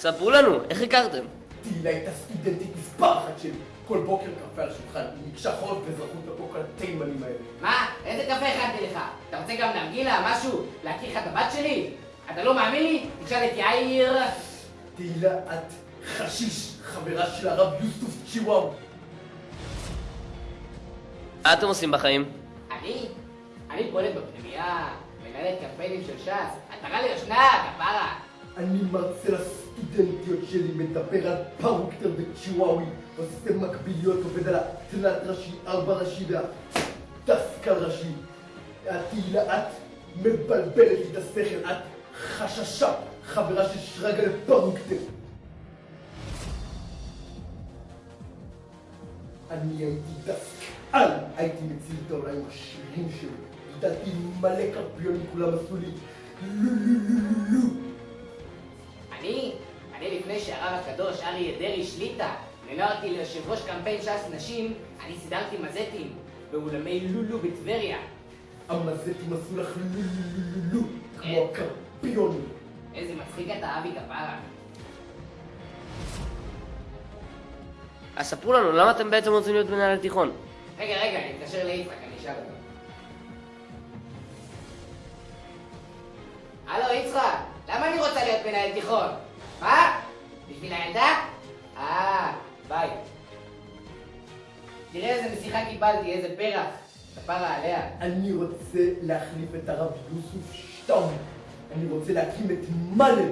ספרו לנו, איך הכרתם? תהילה הייתה סטודנטית מספר אחת שלי. כל בוקר קפה על השולחן, ביקשה חורף ואזרחות בבוקר התימנים האלה. מה? איזה קפה הכנתי לך? אתה רוצה גם נרגילה, משהו? להכיר לך את הבת שלי? אתה לא מאמין לי? תשאל את יאיר. תהילה, את חשיש, חברה של הרב יוסטוף צ'יוואו. מה אתם עושים בחיים? אני? אני פועלת בפנימייה, מנהלת קמפיינים של ש"ס. אתה רע לי ישנה, כפרה. אני מרצה לסטודנטיות שלי, מדבר על פארוקטר וצ'יוואוי, עושה מקביליות, עובד על התלת ראשי, ארבע ראשי והדסקל ראשי. את תהילה, את מבלבלת את השכל, את חששה, חברה של שרגא לפארוקטר. אני הייתי דסקל, הייתי מציל את העולם השירים שלי. גידלתי מלא קרפיונים, כולם עשו לי לו שהרב הקדוש אריה דרעי שליטה מינה אותי ליושב ראש קמפיין ש"ס נשים, אני סידרתי מזטים באולמי לולו בטבריה. המזטים עשו לך לו לו לו לו לו כמו הקרפיונים. איזה מצחיק אתה, אבי כפרה. אז ספרו לנו, למה אתם בעצם רוצים להיות מנהל תיכון? רגע, רגע, אני אתקשר ליצחק, אני אשאל אותו. הלו, יצחק, למה אני רוצה להיות מנהל תיכון? מה? תראה איזה משיחה קיבלתי, איזה פרח. כפרה עליה. אני רוצה להחליף את הרב יוסוף שטאום. אני רוצה להקים את מאלה.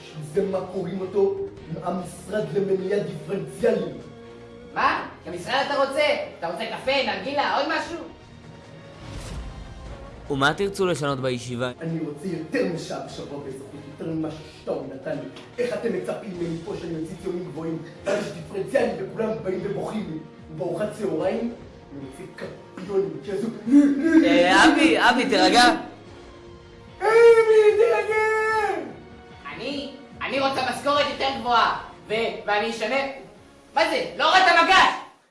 בשביל זה מה קוראים אותו? המשרד למניעה דיפרנציאלית. מה? כמשרד אתה רוצה? אתה רוצה קפה, נרגילה, עוד משהו? ומה תרצו לשנות בישיבה? אני רוצה יותר משעה בשבוע באזרחות, יותר ממה ששטאום נתן לי. איך אתם מצפים ממני פה שאני אוציא ציונים גבוהים? ואז יש דיפרנציאלי וכולם באים ובוכים לי. בארוחת צהריים, אני מוציא קפיונים שיעשו... אה, אבי, אבי, תירגע. אבי, תרגע! אני? אני רוצה משכורת יותר גבוהה. ואני אשנה... מה זה? לא הורדת מגש!